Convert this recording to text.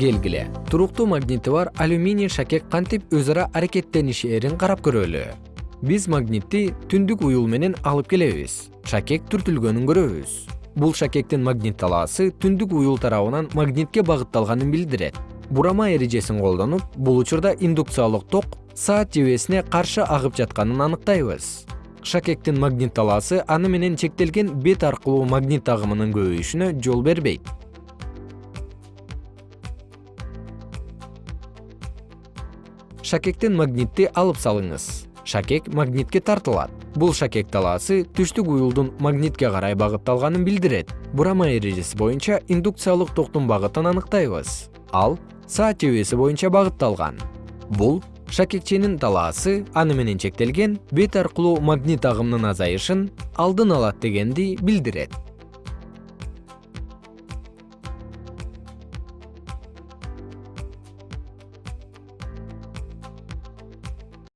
келгиле. Туруктуу магнити бар алюминий шакек кантип өз ара аракеттенишээрин карап көрөлү. Биз магнитти түндүк уюл менен алып келебиз. Шакек түртүлгөнүн көрөбүз. Бул шакектин магнит талаасы түндүк уюл тарабынан магнитке багытталганын билдирет. Бурама эрежесин колдонуп бул учурда индукциялык ток саат жебесине каршы агып жатканын аныктайбыз. Шакектин магнит талаасы аны менен чектелген бет аркылуу магнит агымынын көбөйүшүнө жол бербейт шакектен магнитти алып салыңыз. Шакек магнитке тартылат. Бул шакек талаасы түштүк уюлдун магнитке карай багытталганын билдирет. Бурама эрежеси боюнча индукциялык токтун багытын аныктайбыз. Ал саат жебеси боюнча багытталган. Бул шакекченин талаасы аны менен чектелген бет аркылуу магнит агымынын азайышын алдын алат дегенди билдирет